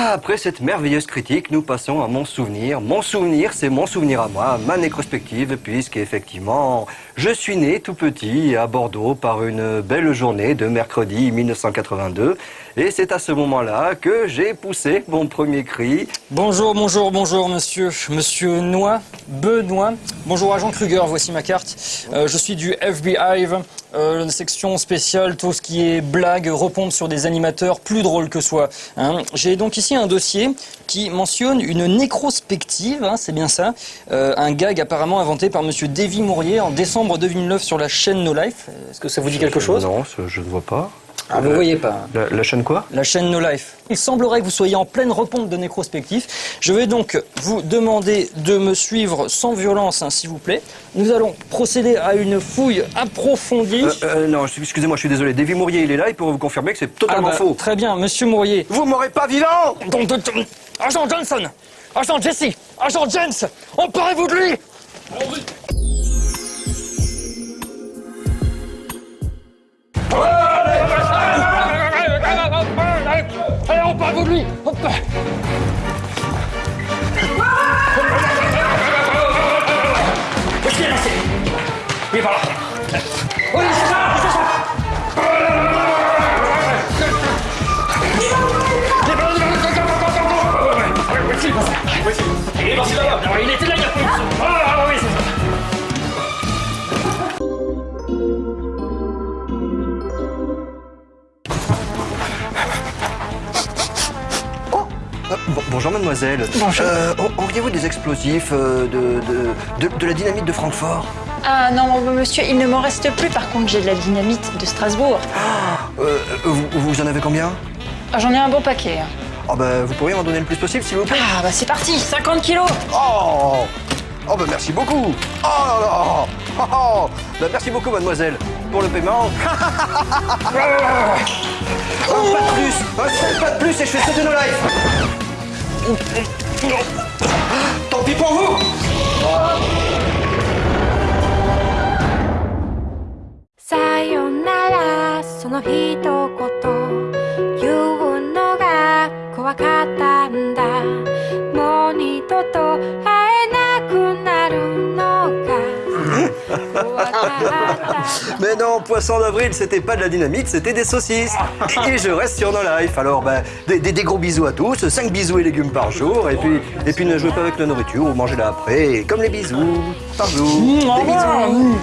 Après cette merveilleuse critique, nous passons à mon souvenir. Mon souvenir, c'est mon souvenir à moi, ma nécrospective, puisqu'effectivement, je suis né tout petit à Bordeaux par une belle journée de mercredi 1982. Et c'est à ce moment-là que j'ai poussé mon premier cri. Bonjour, bonjour, bonjour, monsieur. Monsieur Noix, Benoît. Bonjour, agent Kruger, voici ma carte. Euh, je suis du FBI, euh, une section spéciale, tout ce qui est blague, repompe sur des animateurs plus drôles que soi. hein. J'ai donc ici un dossier qui mentionne une nécrospective, hein, c'est bien ça, euh, un gag apparemment inventé par monsieur Davy Mourier en décembre 2009 sur la chaîne No Life. Est-ce que ça vous dit quelque chose? Non, je ne vois pas. Ah, vous voyez pas. La, la chaîne quoi? La chaîne No Life. Il semblerait que vous soyez en pleine repompe de nécrospectif. Je vais donc vous demander de me suivre sans violence, hein, s'il vous plaît. Nous allons procéder à une fouille approfondie. Euh, euh, Non, excusez-moi, je suis désolé. Davy Mourier, il est là, il pourra vous confirmer que c'est Ah totalement bah, faux. Très bien, monsieur Mourier. Vous m'aurez pas vivant Donc, donc, donc, Agent Johnson Agent Jesse Agent Jens Emparez-vous de lui emparez-vous de lui Hop. Qu'est-ce qu'il y a lancé Il est par là Oui, c'est bonjour mademoiselle. Bonjour. Euh, Auriez-vous des explosifs euh, de, de, de, de la dynamite de Francfort? Ah non, monsieur, il ne m'en reste plus. Par contre, j'ai de la dynamite de Strasbourg. euh, vous, vous en avez combien? Ah, J'en ai un bon paquet. Oh bah, Vous pourriez m'en donner le plus possible s'il vous plaît Ah bah c'est parti, 50 kilos Oh Oh bah merci beaucoup Oh là là Oh, oh. Bah, Merci beaucoup mademoiselle pour le paiement. pas de plus Un seul pas de plus et je fais sauter nos lives Tant pis pour vous さよならその一言言うのが怖かったんだ。もう二度と会えなくなるのか。Mais non, poisson d'avril, c'était pas de la dynamite, c'était des saucisses. Et je reste sur nos lives. Alors, ben, des, des- des gros bisous à tous, 5 bisous et légumes par jour. Et puis, et puis ne jouez pas avec la nourriture ou mangez-la après. Comme les bisous, par jour. Des bisous.